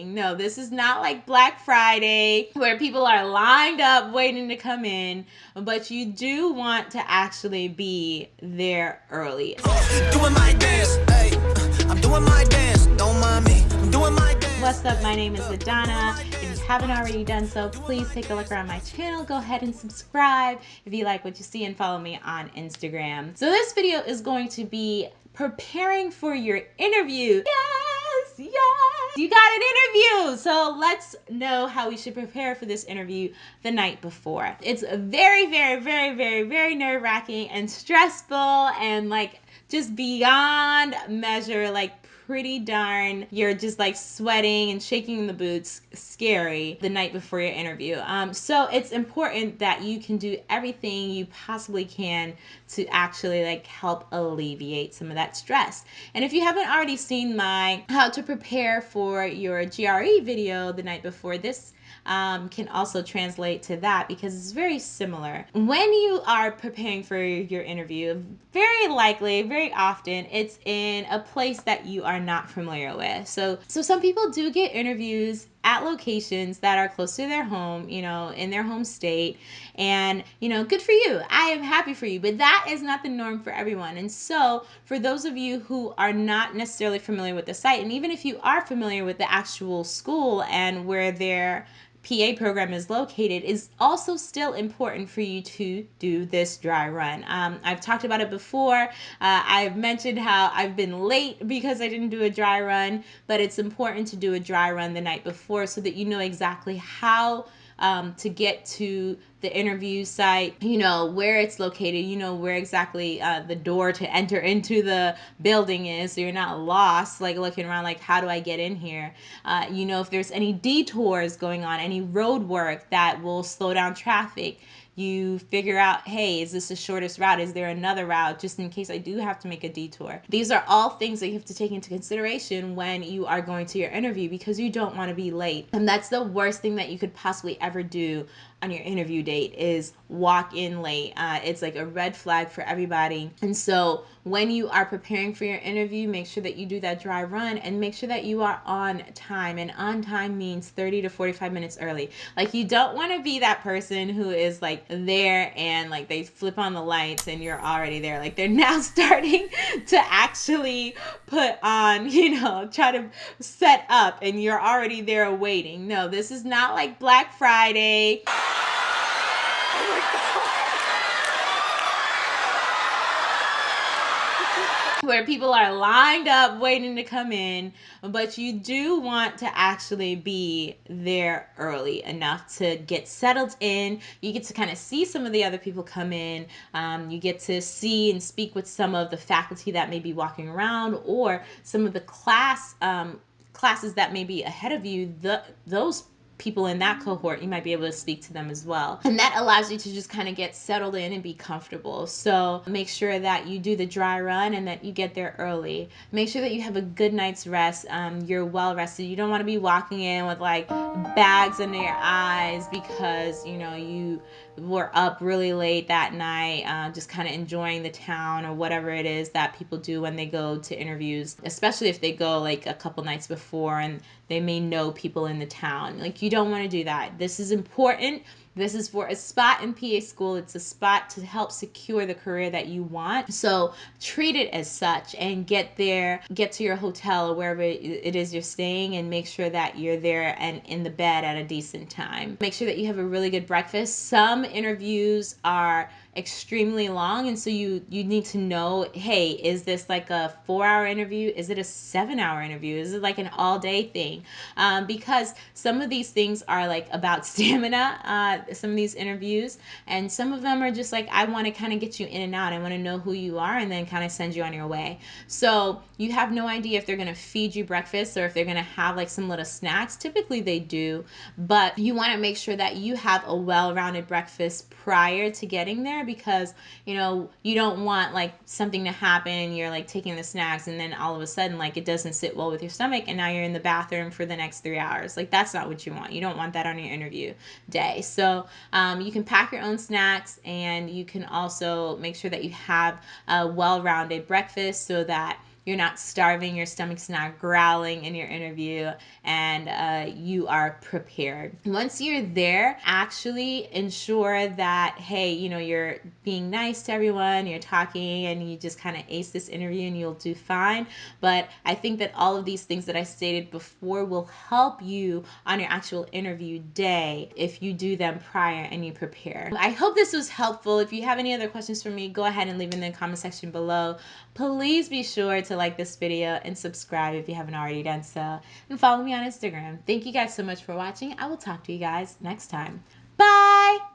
No, this is not like Black Friday where people are lined up waiting to come in, but you do want to actually be there early. Doing my dance, hey, I'm doing my dance, don't mind me. I'm doing my dance. What's up? My name is Adana. If you haven't already done so, please take a look around my channel. Go ahead and subscribe if you like what you see and follow me on Instagram. So this video is going to be preparing for your interview. Yes you got an interview. So let's know how we should prepare for this interview the night before. It's very, very, very, very, very nerve wracking and stressful and like just beyond measure, like pretty darn, you're just like sweating and shaking the boots, scary the night before your interview. Um, so it's important that you can do everything you possibly can to actually like help alleviate some of that stress. And if you haven't already seen my how to prepare for your GRE video the night before this um, can also translate to that because it's very similar. When you are preparing for your interview, very likely, very often, it's in a place that you are not familiar with. So, so some people do get interviews at locations that are close to their home, you know, in their home state. And, you know, good for you. I am happy for you. But that is not the norm for everyone. And so, for those of you who are not necessarily familiar with the site, and even if you are familiar with the actual school and where they're PA program is located is also still important for you to do this dry run. Um, I've talked about it before. Uh, I've mentioned how I've been late because I didn't do a dry run, but it's important to do a dry run the night before so that you know exactly how um, to get to the interview site, you know, where it's located, you know, where exactly uh, the door to enter into the building is. So you're not lost, like looking around, like, how do I get in here? Uh, you know, if there's any detours going on, any road work that will slow down traffic you figure out, hey, is this the shortest route? Is there another route just in case I do have to make a detour? These are all things that you have to take into consideration when you are going to your interview because you don't want to be late. And that's the worst thing that you could possibly ever do on your interview date is walk in late. Uh, it's like a red flag for everybody. And so when you are preparing for your interview, make sure that you do that dry run and make sure that you are on time. And on time means 30 to 45 minutes early. Like you don't want to be that person who is like there and like they flip on the lights and you're already there. Like they're now starting to actually put on, you know, try to set up and you're already there waiting. No, this is not like Black Friday. Oh where people are lined up waiting to come in, but you do want to actually be there early enough to get settled in. You get to kind of see some of the other people come in. Um, you get to see and speak with some of the faculty that may be walking around or some of the class um, classes that may be ahead of you. The, those people in that cohort, you might be able to speak to them as well. And that allows you to just kind of get settled in and be comfortable. So make sure that you do the dry run and that you get there early. Make sure that you have a good night's rest. Um, you're well rested. You don't want to be walking in with like bags under your eyes because, you know, you were up really late that night, uh, just kind of enjoying the town or whatever it is that people do when they go to interviews, especially if they go like a couple nights before and they may know people in the town. Like, you don't want to do that. This is important this is for a spot in PA school. It's a spot to help secure the career that you want. So treat it as such and get there, get to your hotel or wherever it is you're staying and make sure that you're there and in the bed at a decent time. Make sure that you have a really good breakfast. Some interviews are extremely long and so you you need to know hey is this like a four hour interview? Is it a seven hour interview? Is it like an all day thing? Um, because some of these things are like about stamina uh, some of these interviews and some of them are just like i want to kind of get you in and out. I want to know who you are and then kind of send you on your way. So you have no idea if they're going to feed you breakfast or if they're going to have like some little snacks. Typically they do but you want to make sure that you have a well-rounded breakfast prior to getting there because you know you don't want like something to happen. You're like taking the snacks and then all of a sudden like it doesn't sit well with your stomach and now you're in the bathroom for the next three hours. Like that's not what you want. You don't want that on your interview day. So um, you can pack your own snacks and you can also make sure that you have a well-rounded breakfast so that you're not starving, your stomach's not growling in your interview, and uh, you are prepared. Once you're there, actually ensure that, hey, you know, you're being nice to everyone, you're talking, and you just kind of ace this interview and you'll do fine. But I think that all of these things that I stated before will help you on your actual interview day if you do them prior and you prepare. I hope this was helpful. If you have any other questions for me, go ahead and leave them in the comment section below. Please be sure to like this video and subscribe if you haven't already done so. And follow me on Instagram. Thank you guys so much for watching. I will talk to you guys next time. Bye!